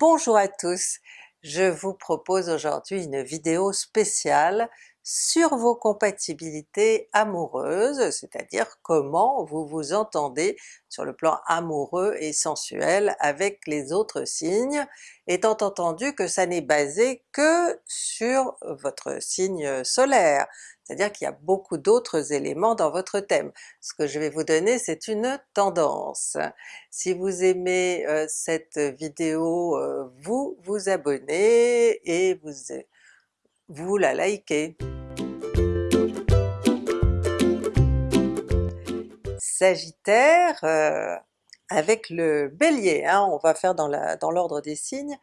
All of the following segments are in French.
Bonjour à tous! Je vous propose aujourd'hui une vidéo spéciale sur vos compatibilités amoureuses, c'est-à-dire comment vous vous entendez sur le plan amoureux et sensuel avec les autres signes, étant entendu que ça n'est basé que sur votre signe solaire, c'est-à-dire qu'il y a beaucoup d'autres éléments dans votre thème. Ce que je vais vous donner c'est une tendance. Si vous aimez euh, cette vidéo, euh, vous vous abonnez et vous, vous la likez. Sagittaire, euh, avec le Bélier, hein, on va faire dans l'ordre des signes,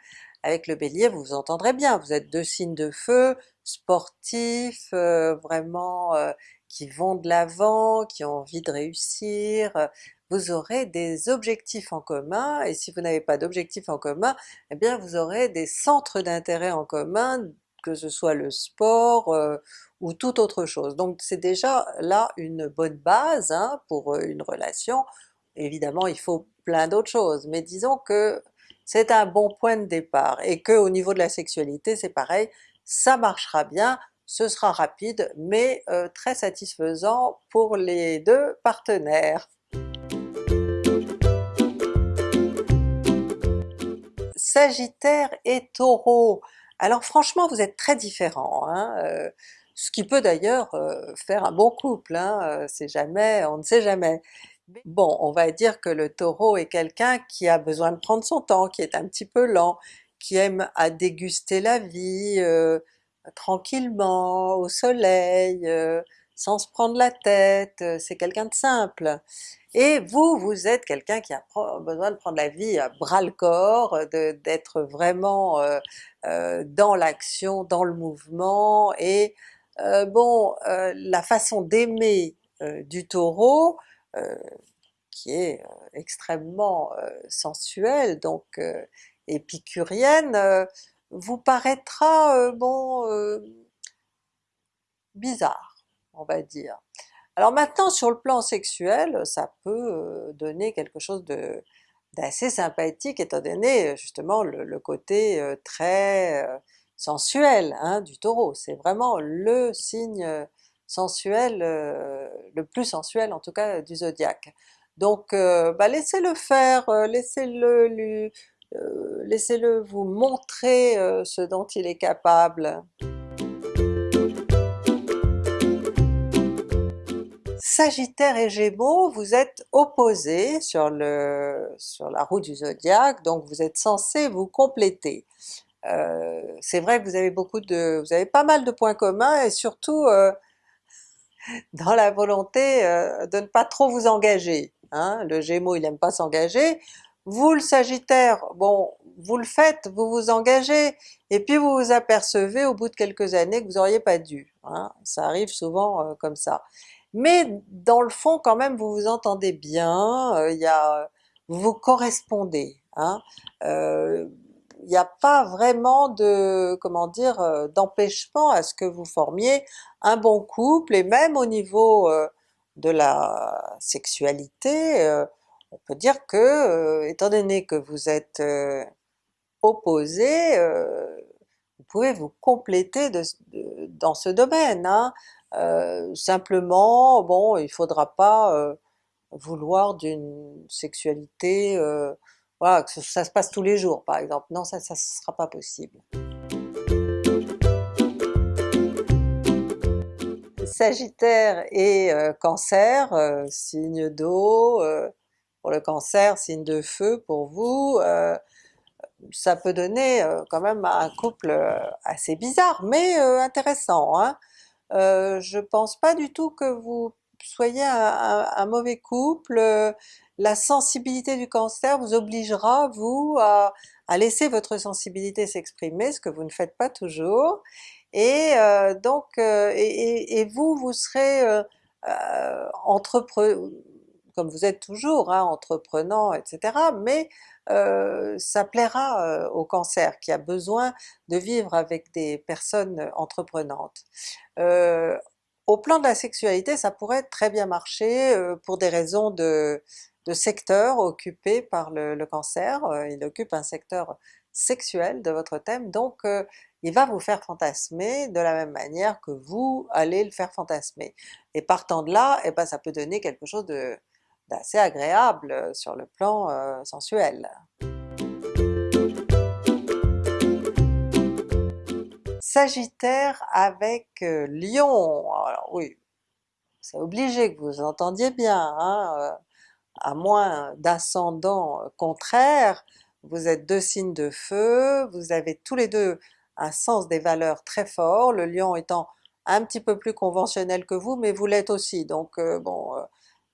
avec le Bélier vous vous entendrez bien, vous êtes deux signes de feu, sportifs, euh, vraiment euh, qui vont de l'avant, qui ont envie de réussir, vous aurez des objectifs en commun, et si vous n'avez pas d'objectifs en commun, eh bien vous aurez des centres d'intérêt en commun, que ce soit le sport euh, ou toute autre chose. Donc c'est déjà là une bonne base hein, pour une relation, évidemment il faut plein d'autres choses, mais disons que c'est un bon point de départ, et que au niveau de la sexualité c'est pareil, ça marchera bien, ce sera rapide mais euh, très satisfaisant pour les deux partenaires. Sagittaire et Taureau, alors franchement vous êtes très différents, hein, euh, ce qui peut d'ailleurs euh, faire un bon couple, hein, c'est jamais, on ne sait jamais. Bon, on va dire que le Taureau est quelqu'un qui a besoin de prendre son temps, qui est un petit peu lent, qui aime à déguster la vie euh, tranquillement, au soleil, euh, sans se prendre la tête, euh, c'est quelqu'un de simple. Et vous, vous êtes quelqu'un qui a besoin de prendre la vie à bras le corps, d'être vraiment dans l'action, dans le mouvement, et bon, la façon d'aimer du Taureau, qui est extrêmement sensuelle, donc épicurienne, vous paraîtra bon bizarre, on va dire. Alors maintenant sur le plan sexuel, ça peut donner quelque chose de d'assez sympathique étant donné justement le, côté très sensuel hein, du Taureau, c'est vraiment le signe sensuel, le plus sensuel en tout cas du zodiaque. Donc bah laissez-le faire, laissez-le euh, laissez-le vous montrer euh, ce dont il est capable. Sagittaire et Gémeaux, vous êtes opposés sur, la roue du zodiaque, donc vous êtes censés vous compléter. Euh, c'est vrai que vous avez beaucoup de, vous avez pas mal de points communs et surtout dans la volonté de ne pas trop vous engager. Hein. Le Gémeaux il n'aime pas s'engager, vous le Sagittaire, bon, vous le faites, vous vous engagez, et puis vous vous apercevez au bout de quelques années que vous n'auriez pas dû, hein. ça arrive souvent euh, comme ça. Mais dans le fond quand même vous vous entendez bien, euh, il y a, vous vous correspondez, hein. Euh, il n'y a pas vraiment de, comment dire, d'empêchement à ce que vous formiez un bon couple, et même au niveau de la sexualité, on peut dire que, euh, étant donné que vous êtes euh, opposés, euh, vous pouvez vous compléter dans ce domaine. Hein. simplement, bon, il faudra pas vouloir d'une sexualité, voilà, que ça se passe tous les jours par exemple, non ça, ne sera pas possible. Sagittaire et Cancer, signe d'eau, le Cancer, signe de feu pour vous, euh, ça peut donner euh, quand même un couple euh, assez bizarre, mais intéressant. Hein. je pense pas du tout que vous soyez un, mauvais couple, la sensibilité du Cancer vous obligera vous à, laisser votre sensibilité s'exprimer, ce que vous ne faites pas toujours, et donc et, vous, vous serez entrepreneur, comme vous êtes toujours, hein, entreprenant, etc. Mais euh, ça plaira euh, au Cancer qui a besoin de vivre avec des personnes entreprenantes. Euh, au plan de la sexualité, ça pourrait très bien marcher pour des raisons de, secteur occupé par le, Cancer, il occupe un secteur sexuelle de votre thème, donc il va vous faire fantasmer de la même manière que vous allez le faire fantasmer. Et partant de là, eh ben ça peut donner quelque chose d'assez agréable sur le plan sensuel. Sagittaire avec Lion, alors oui, c'est obligé que vous entendiez bien, hein, à moins d'ascendant contraire, vous êtes deux signes de feu, vous avez tous les deux un sens des valeurs très fort, le lion étant un petit peu plus conventionnel que vous, mais vous l'êtes aussi, donc euh, bon, euh,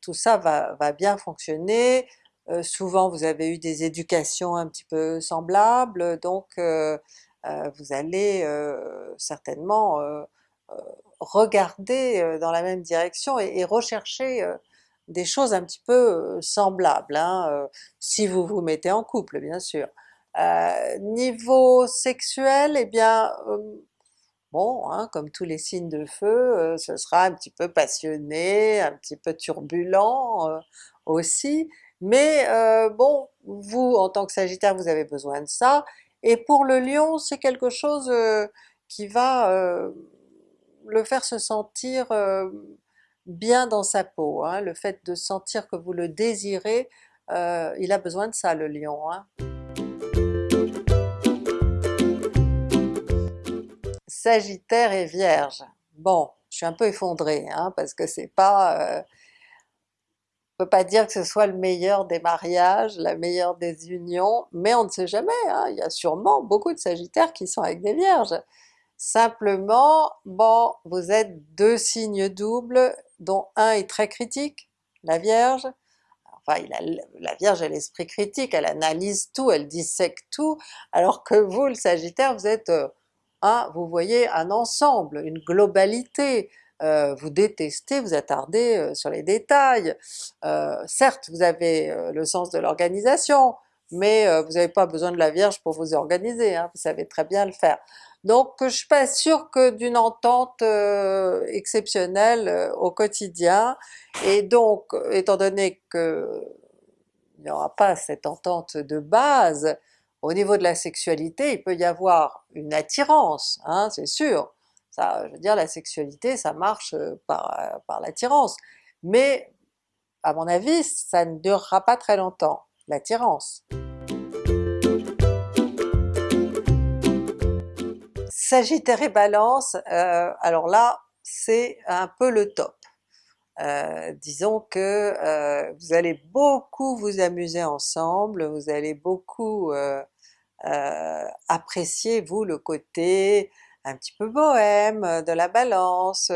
tout ça va, bien fonctionner. Euh, souvent vous avez eu des éducations un petit peu semblables, donc vous allez certainement regarder dans la même direction et rechercher des choses un petit peu semblables, hein, si vous vous mettez en couple bien sûr. Euh, niveau sexuel, eh bien bon, hein, comme tous les signes de feu, ce sera un petit peu passionné, un petit peu turbulent aussi, mais bon, vous en tant que Sagittaire vous avez besoin de ça, et pour le Lion c'est quelque chose qui va le faire se sentir bien dans sa peau, hein. le fait de sentir que vous le désirez, euh, il a besoin de ça le lion. Hein. Sagittaire et Vierge, bon je suis un peu effondrée hein, parce que c'est pas... Euh, on peut pas dire que ce soit le meilleur des mariages, la meilleure des unions, mais on ne sait jamais, hein. il y a sûrement beaucoup de Sagittaires qui sont avec des Vierges. Simplement, bon, vous êtes deux signes doubles, dont un est très critique, la Vierge, enfin la Vierge a l'esprit critique, elle analyse tout, elle dissèque tout, alors que vous le Sagittaire vous êtes, euh, vous voyez un ensemble, une globalité, euh, vous détestez vous attardez euh, sur les détails. certes vous avez le sens de l'organisation, mais vous n'avez pas besoin de la Vierge pour vous organiser, hein, vous savez très bien le faire. Donc je suis pas sûre que d'une entente euh, exceptionnelle euh, au quotidien, et donc étant donné que il n'y aura pas cette entente de base, au niveau de la sexualité il peut y avoir une attirance, hein, c'est sûr, ça, je veux dire la sexualité ça marche euh, par, par l'attirance, mais à mon avis ça ne durera pas très longtemps, l'attirance. Sagittaire et Balance, euh, alors là c'est un peu le top. Euh, disons que euh, vous allez beaucoup vous amuser ensemble, vous allez beaucoup apprécier vous le côté un petit peu bohème de la Balance,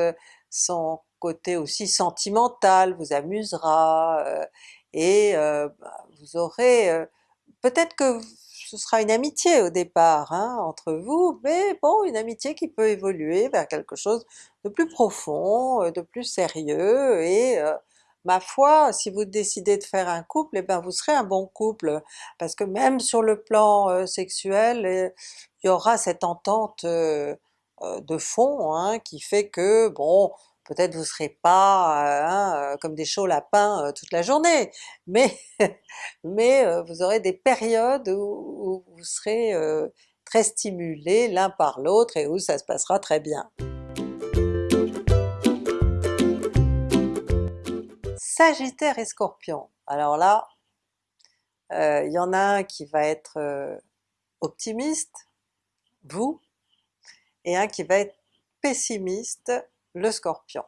son côté aussi sentimental vous amusera, et vous aurez peut-être que ce sera une amitié au départ hein, entre vous, mais bon, une amitié qui peut évoluer vers quelque chose de plus profond, euh, de plus sérieux, et euh, ma foi, si vous décidez de faire un couple, et eh bien vous serez un bon couple, parce que même sur le plan euh, sexuel, il y aura cette entente de fond hein, qui fait que, bon, peut-être vous serez pas hein, euh, comme des chauds lapins euh, toute la journée, mais, euh, vous aurez des périodes où, vous serez très stimulés l'un par l'autre et où ça se passera très bien. Sagittaire et Scorpion, alors là, il y en a un qui va être optimiste, vous, et un qui va être pessimiste, le Scorpion.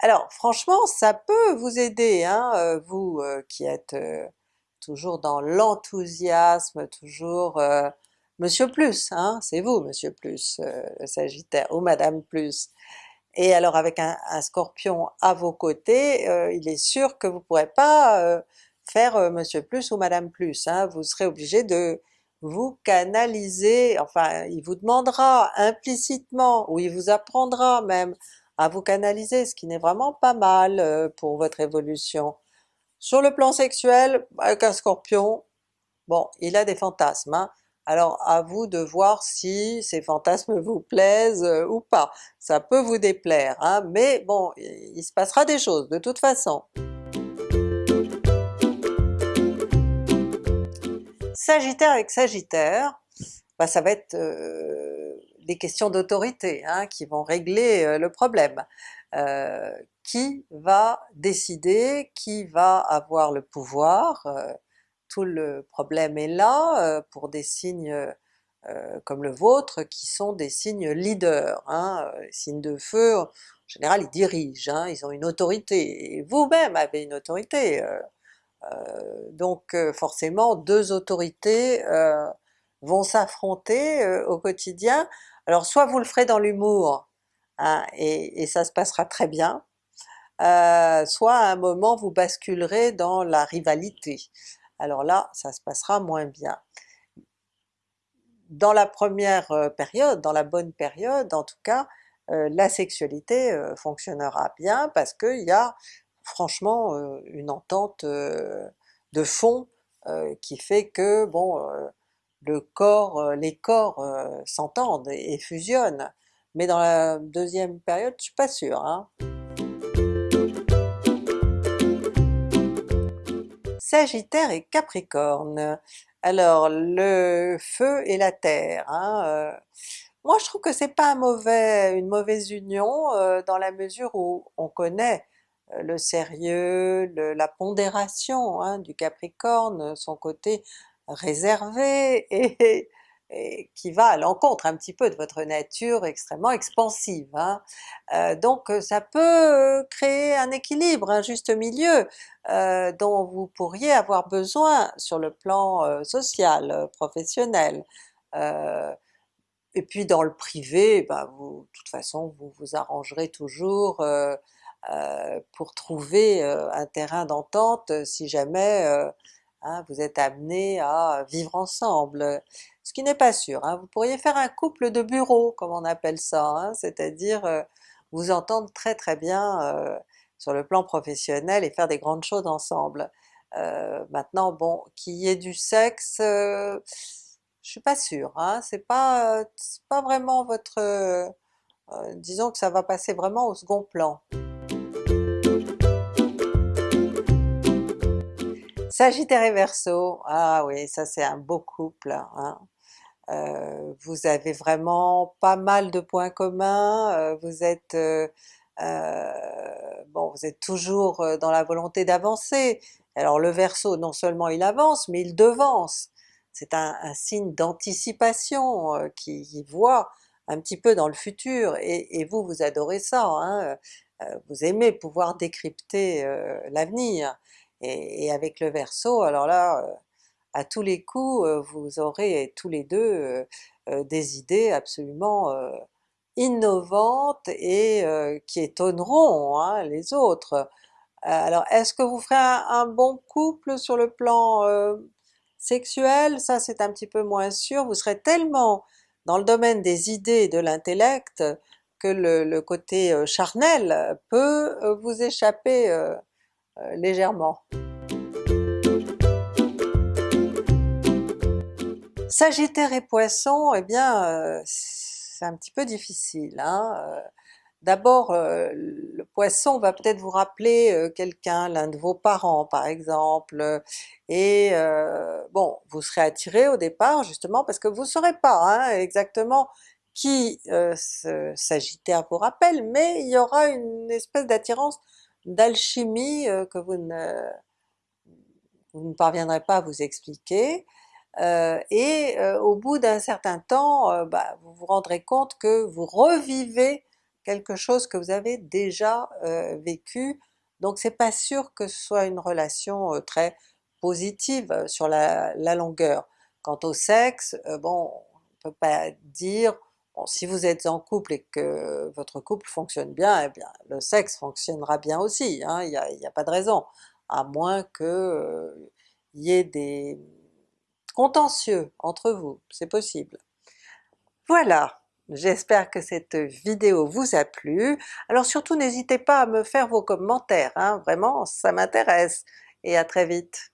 Alors franchement ça peut vous aider, hein, euh, vous euh, qui êtes euh, toujours dans l'enthousiasme, toujours Monsieur Plus, hein, c'est vous Monsieur Plus, Sagittaire, ou Madame Plus. Et alors avec un, Scorpion à vos côtés, il est sûr que vous ne pourrez pas faire Monsieur Plus ou Madame Plus, hein, vous serez obligé de vous canaliser, enfin il vous demandera implicitement, ou il vous apprendra même à vous canaliser, ce qui n'est vraiment pas mal euh, pour votre évolution. Sur le plan sexuel, avec un Scorpion, bon, il a des fantasmes, hein. alors à vous de voir si ces fantasmes vous plaisent euh, ou pas. Ça peut vous déplaire, hein, mais bon, il se passera des choses de toute façon. Sagittaire avec Sagittaire, bah, ça va être des questions d'autorité hein, qui vont régler le problème. qui va décider, qui va avoir le pouvoir, tout le problème est là pour des signes comme le vôtre qui sont des signes leaders. Hein. Les signes de feu, en général ils dirigent, hein, ils ont une autorité, vous-même avez une autorité. donc forcément deux autorités vont s'affronter au quotidien. Alors soit vous le ferez dans l'humour, hein, et, ça se passera très bien, soit à un moment vous basculerez dans la rivalité. Alors là, ça se passera moins bien. Dans la première période, dans la bonne période en tout cas, la sexualité fonctionnera bien parce qu'il y a franchement une entente de fond qui fait que bon le corps, les corps s'entendent et, fusionnent. Mais dans la deuxième période, je suis pas sûre. Hein. Sagittaire et Capricorne. Alors le feu et la terre, hein, moi je trouve que c'est pas une mauvaise union dans la mesure où on connaît le sérieux, la pondération hein, du Capricorne, son côté réservé et, qui va à l'encontre un petit peu de votre nature extrêmement expansive. Hein. Euh, donc ça peut créer un équilibre, un juste milieu euh, dont vous pourriez avoir besoin sur le plan euh, social, professionnel. et puis dans le privé, ben de toute façon vous vous arrangerez toujours pour trouver un terrain d'entente si jamais Hein, vous êtes amenés à vivre ensemble, ce qui n'est pas sûr. Hein. Vous pourriez faire un couple de bureau comme on appelle ça, hein, c'est-à-dire euh, vous entendre très très bien euh, sur le plan professionnel et faire des grandes choses ensemble. Euh, maintenant bon, qu'il y ait du sexe, je suis pas sûre, c'est pas, pas vraiment votre... disons que ça va passer vraiment au second plan. Sagittaire et Verseau, ah oui, ça c'est un beau couple. Hein. Euh, vous avez vraiment pas mal de points communs, euh, vous êtes euh, vous êtes toujours dans la volonté d'avancer. Alors le Verseau, non seulement il avance, mais il devance. C'est un, signe d'anticipation qui, voit un petit peu dans le futur, et, vous, vous adorez ça, hein. vous aimez pouvoir décrypter l'avenir et, avec le Verseau, alors là, euh, à tous les coups, euh, vous aurez tous les deux euh, des idées absolument innovantes et qui étonneront hein, les autres. Alors est-ce que vous ferez un, bon couple sur le plan sexuel? Ça c'est un petit peu moins sûr, vous serez tellement dans le domaine des idées et de l'intellect que le, côté charnel peut vous échapper légèrement. Sagittaire et Poisson, eh bien euh, c'est un petit peu difficile. Hein. Euh, d'abord le Poisson va peut-être vous rappeler quelqu'un, l'un de vos parents par exemple, et bon vous serez attiré au départ justement parce que vous ne saurez pas hein, exactement qui ce Sagittaire vous rappelle, mais il y aura une espèce d'attirance d'alchimie euh, que vous ne, parviendrez pas à vous expliquer, euh, et euh, au bout d'un certain temps, bah, vous vous rendrez compte que vous revivez quelque chose que vous avez déjà vécu, donc c'est pas sûr que ce soit une relation très positive sur la, la, longueur. Quant au sexe, bon, on peut pas dire si vous êtes en couple et que votre couple fonctionne bien, eh bien le sexe fonctionnera bien aussi, hein, il n'y a, pas de raison, à moins que euh, y ait des contentieux entre vous, c'est possible. Voilà, j'espère que cette vidéo vous a plu, alors surtout n'hésitez pas à me faire vos commentaires, hein, vraiment ça m'intéresse, et à très vite!